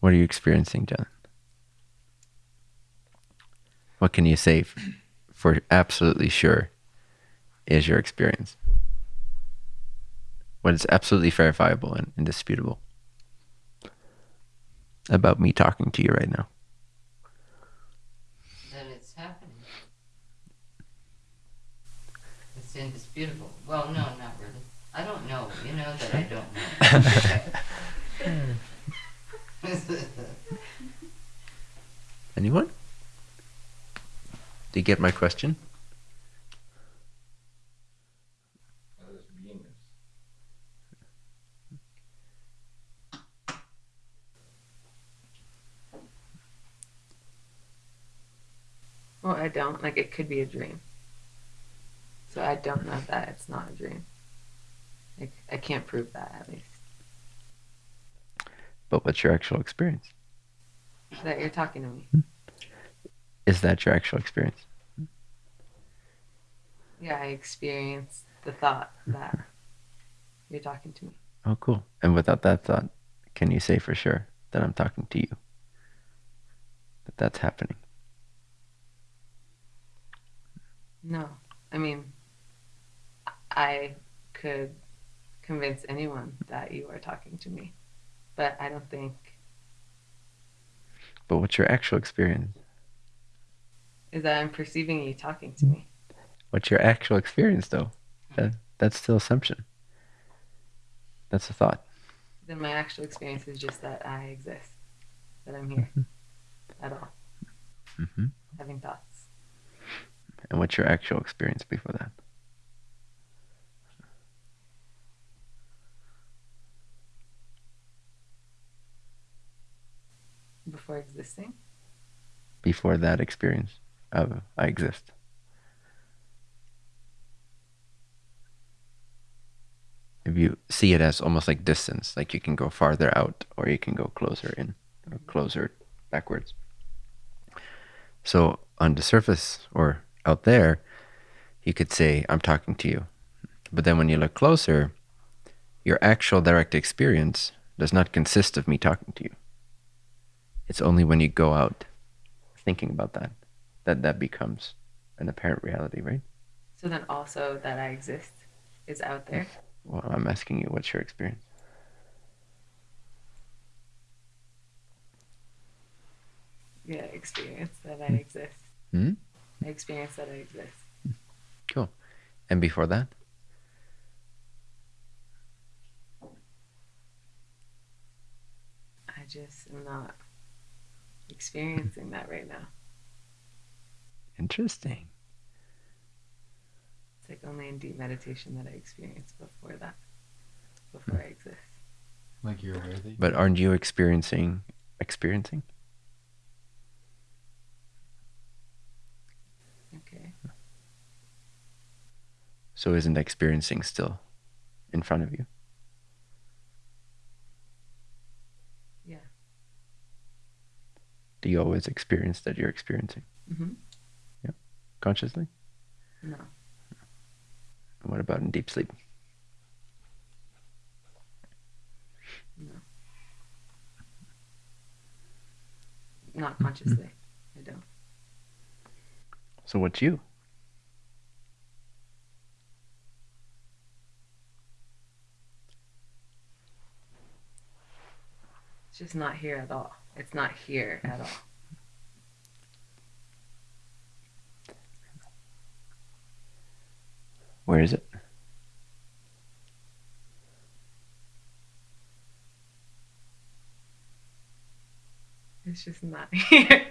What are you experiencing, John? What can you say for absolutely sure is your experience? What is absolutely verifiable and indisputable about me talking to you right now? That it's happening. It's indisputable. Well, no, not really. I don't know. You know that I don't know. Anyone? Do you get my question? Well, I don't. Like, it could be a dream. So I don't know that it's not a dream. Like, I can't prove that, at least. But what's your actual experience? That you're talking to me. Hmm? Is that your actual experience? Yeah, I experienced the thought that you're talking to me. Oh, cool. And without that thought, can you say for sure that I'm talking to you? That that's happening? No. I mean, I could convince anyone that you are talking to me, but I don't think But what's your actual experience? is that I'm perceiving you talking to me. What's your actual experience, though? That, that's still assumption. That's a thought. Then my actual experience is just that I exist, that I'm here at all, hmm having thoughts. And what's your actual experience before that? Before existing, Before that experience of I exist. If you see it as almost like distance, like you can go farther out or you can go closer in or mm-hmm. closer backwards. So on the surface or out there, you could say, I'm talking to you. But then when you look closer, your actual direct experience does not consist of me talking to you. It's only when you go out thinking about that that that becomes an apparent reality, right? so then also that I exist is out there. Well, I'm asking you, what's your experience? Yeah, experience that I exist. Hmm? Experience that I exist. Cool. And before that? I just am not experiencing that right now. Interesting. It's like only in deep meditation that I experience before that, before I exist. Like you're aware that But aren't you experiencing experiencing? Okay. So isn't experiencing still in front of you? Yeah. Do you always experience that you're experiencing Mm-hmm. consciously? No. And what about in deep sleep? No. Not consciously. I don't. So what's you? It's just not here at all. It's not here at all. Where is it? It's just not here.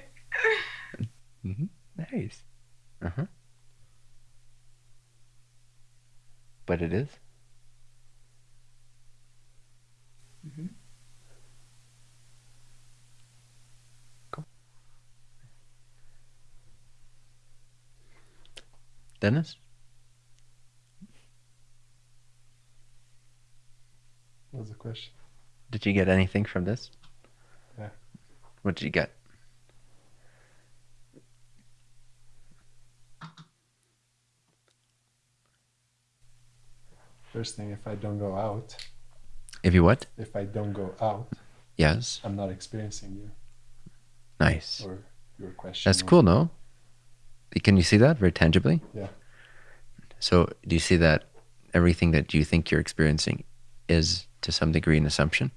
Mm-hmm. Nice. Uh huh. But it is. hmm Dennis? What was the question? Did you get anything from this? Yeah. What did you get? First thing, if I don't go out, If you what? if I don't go out, Yes. I'm not experiencing you Nice. or your question. That's cool, no? Can you see that very tangibly? Yeah. So, do you see that everything that you think you're experiencing is to some degree an assumption?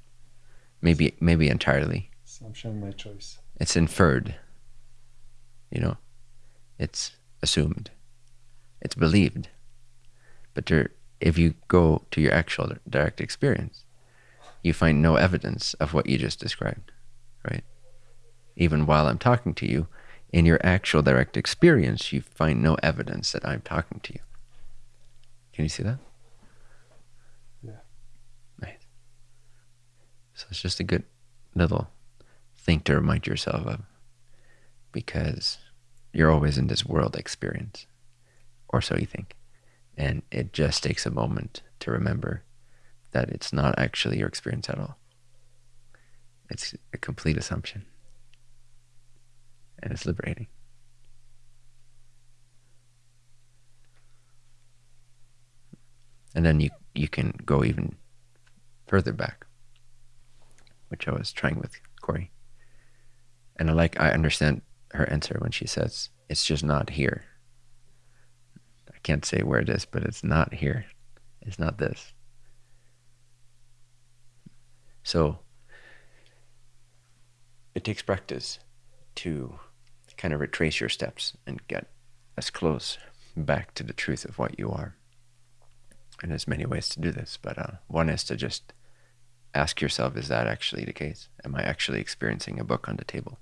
Maybe, maybe entirely. Assumption, my choice. It's inferred. You know, it's assumed. It's believed. But there, if you go to your actual direct experience, you find no evidence of what you just described, right? Even while I'm talking to you, in your actual direct experience, you find no evidence that I'm talking to you. Can you see that? Yeah. Nice. So it's just a good little thing to remind yourself of because you're always in this world experience, or so you think. And it just takes a moment to remember that it's not actually your experience at all. It's a complete assumption. And it's liberating. And then you, you can go even further back, which I was trying with Corey. And I like I understand her answer when she says it's just not here. I can't say where it is, but it's not here. It's not this. So it takes practice to kind of retrace your steps and get as close back to the truth of what you are. And there's many ways to do this, but uh, one is to just ask yourself, is that actually the case? Am I actually experiencing a book on the table?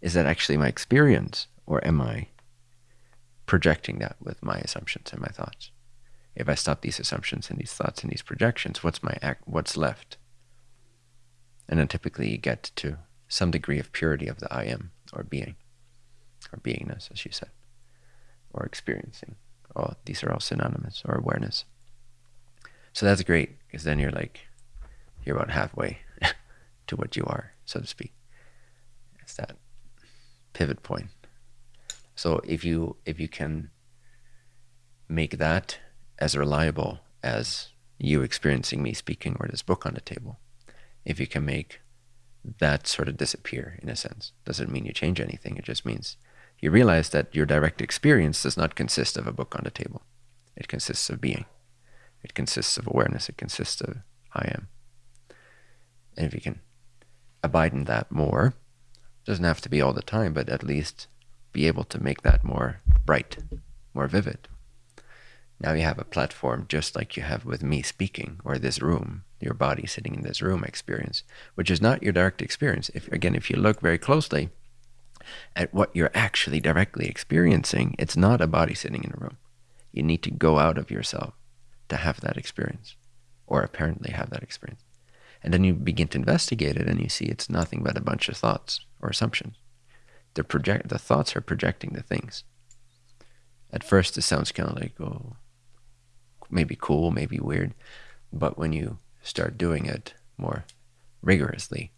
Is that actually my experience, or am I projecting that with my assumptions and my thoughts? If I stop these assumptions and these thoughts and these projections, what's my what's left? And then typically you get to some degree of purity of the I am or being, or beingness, as you said, or experiencing. Oh, these are all synonymous, or awareness. So that's great because then you're like, you're about halfway to what you are, so to speak. It's that pivot point. So if you if you can make that as reliable as you experiencing me speaking or this book on the table, if you can make that sort of disappear in a sense, doesn't mean you change anything. It just means you realize that your direct experience does not consist of a book on the table. It consists of being. It consists of awareness. It consists of I am. And if you can abide in that more, doesn't have to be all the time, but at least be able to make that more bright, more vivid. Now you have a platform just like you have with me speaking or this room, your body sitting in this room experience, which is not your direct experience. If again, if you look very closely at what you're actually directly experiencing, it's not a body sitting in a room. You need to go out of yourself to have that experience, or apparently have that experience. And then you begin to investigate it and you see it's nothing but a bunch of thoughts or assumptions. The project the thoughts are projecting the things. At first it sounds kind of like, oh, maybe cool, maybe weird. But when you start doing it more rigorously,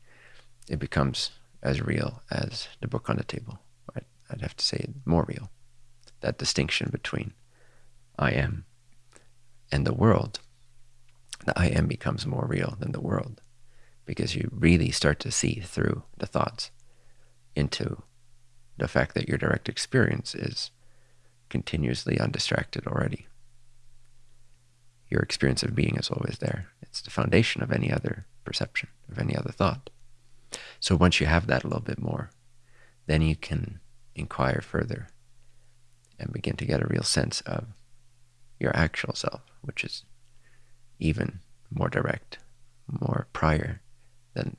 it becomes as real as the book on the table. I'd, I'd have to say more real. That distinction between I am and the world the I am becomes more real than the world because you really start to see through the thoughts into the fact that your direct experience is continuously undistracted already. Your experience of being is always there. It's the foundation of any other perception, of any other thought. So once you have that a little bit more, then you can inquire further and begin to get a real sense of your actual self, which is even more direct, more prior than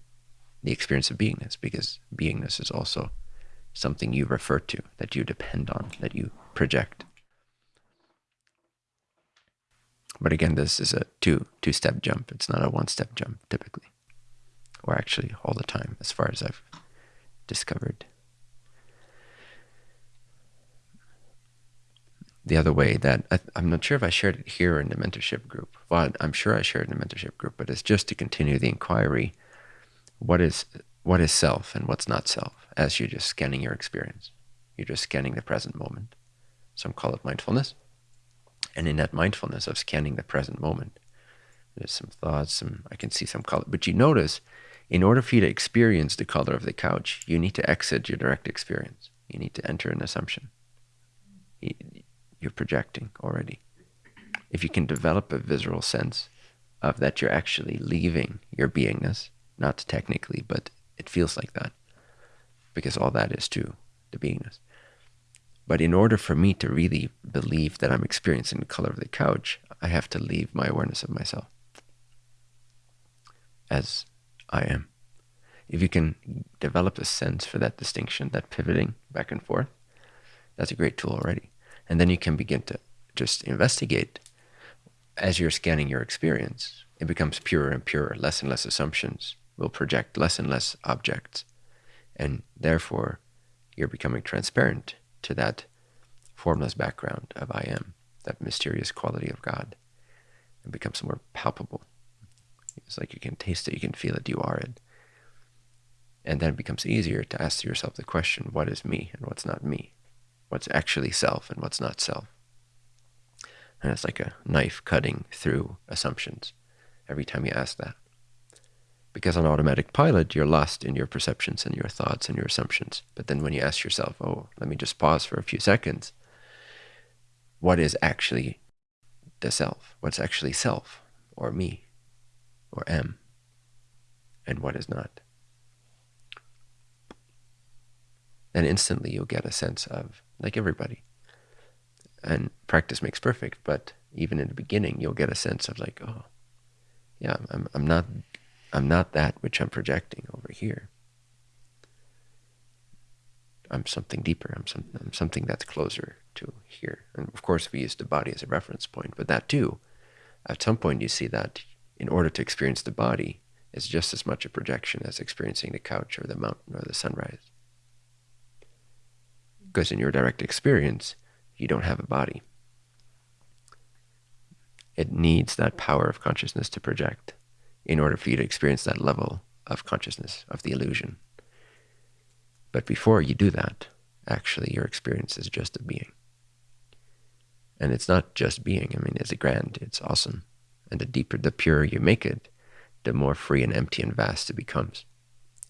the experience of beingness, because beingness is also something you refer to, that you depend on, that you project. But again, this is a two two step jump. It's not a one step jump typically, or actually all the time, as far as I've discovered. the other way that I, am not sure if I shared it here in the mentorship group. but I'm sure I shared in the mentorship group, but it's just to continue the inquiry. What is what is self and what's not self? As you're just scanning your experience, you're just scanning the present moment. Some call it mindfulness, and in that mindfulness of scanning the present moment, there's some thoughts, some I can see some color, but you notice In order for you to experience the color of the couch, you need to exit your direct experience. You need to enter an assumption. You're projecting already. If you can develop a visceral sense of that you're actually leaving your beingness, not technically, but it feels like that, because all that is to the beingness. But in order for me to really believe that I'm experiencing the color of the couch, I have to leave my awareness of myself as I am. If you can develop a sense for that distinction, that pivoting back and forth, that's a great tool already. And then you can begin to just investigate as you're scanning your experience. It becomes purer and purer, less and less assumptions will project less and less objects. And therefore, you're becoming transparent to that formless background of I am, that mysterious quality of God. and becomes more palpable. It's like you can taste it, you can feel it, you are it. And then it becomes easier to ask yourself the question, what is me and what's not me? What's actually self and what's not self? And it's like a knife cutting through assumptions every time you ask that. Because on automatic pilot, you're lost in your perceptions and your thoughts and your assumptions. But then when you ask yourself, oh, let me just pause for a few seconds, what is actually the self? What's actually self or me or am? And what is not? Then instantly you'll get a sense of, like everybody, and practice makes perfect, but even in the beginning, you'll get a sense of like, oh, yeah, I'm, I'm not, I'm not that which I'm projecting over here. I'm something deeper. I'm, some, I'm something that's closer to here. And of course, we use the body as a reference point, but that too, at some point, you see that in order to experience the body, is just as much a projection as experiencing the couch or the mountain or the sunrise. Because in your direct experience, you don't have a body. It needs that power of consciousness to project in order for you to experience that level of consciousness, of the illusion. But before you do that, actually your experience is just a being. And it's not just being. I mean, it's a grand, it's awesome. And the deeper, the purer you make it, the more free and empty and vast it becomes.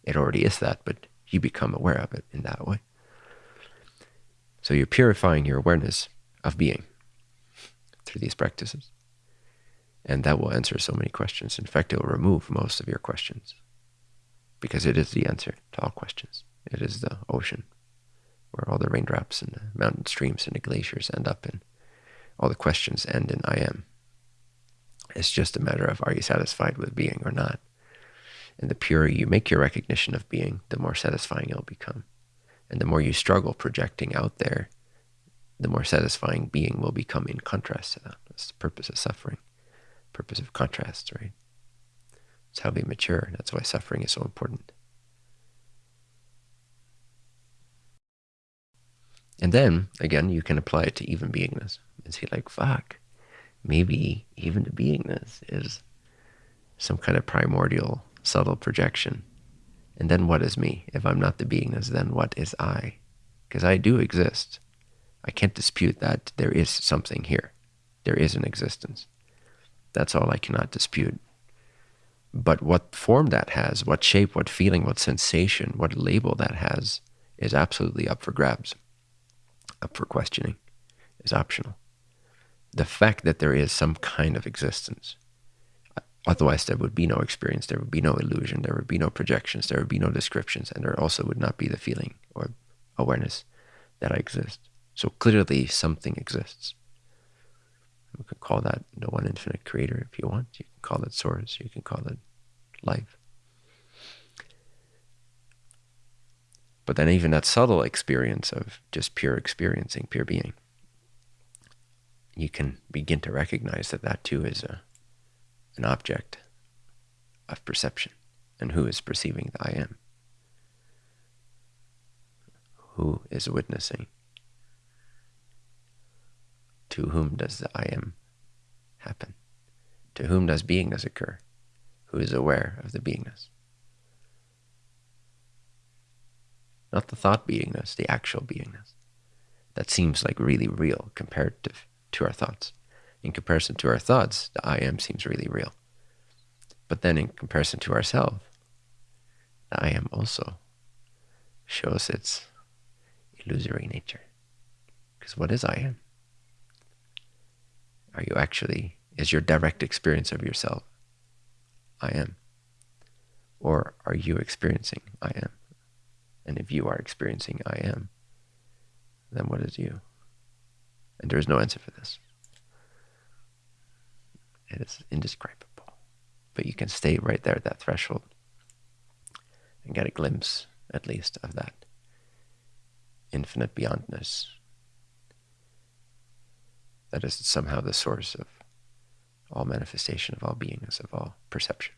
It already is that, but you become aware of it in that way. So you're purifying your awareness of being through these practices. And that will answer so many questions. In fact, it will remove most of your questions because it is the answer to all questions. It is the ocean where all the raindrops and the mountain streams and the glaciers end up in. All the questions end in I am. It's just a matter of are you satisfied with being or not? And the purer you make your recognition of being, the more satisfying it'll become. And the more you struggle projecting out there, the more satisfying being will become in contrast to that. That's the purpose of suffering, purpose of contrast, right? It's how we mature. That's why suffering is so important. And then, again, you can apply it to even beingness and see like, fuck, maybe even the beingness is some kind of primordial, subtle projection and then what is me? If I'm not the beingness, then what is I? Because I do exist. I can't dispute that there is something here. There is an existence. That's all I cannot dispute. But what form that has, what shape, what feeling, what sensation, what label that has is absolutely up for grabs, up for questioning, is optional. The fact that there is some kind of existence Otherwise, there would be no experience, there would be no illusion, there would be no projections, there would be no descriptions, and there also would not be the feeling or awareness that I exist. So clearly, something exists. We can call that the one infinite creator if you want. You can call it source, you can call it life. But then, even that subtle experience of just pure experiencing, pure being, you can begin to recognize that that too is a an object of perception and who is perceiving the I am. Who is witnessing? To whom does the I am happen? To whom does beingness occur? Who is aware of the beingness? Not the thought beingness, the actual beingness. That seems like really real compared to, our thoughts in comparison to our thoughts, the I am seems really real. But then in comparison to ourselves, the I am also shows its illusory nature. Because what is I am? Are you actually, is your direct experience of yourself I am? Or are you experiencing I am? And if you are experiencing I am, then what is you? And there is no answer for this. It is indescribable. But you can stay right there at that threshold and get a glimpse, at least, of that infinite beyondness that is somehow the source of all manifestation, of all beingness, of all perception.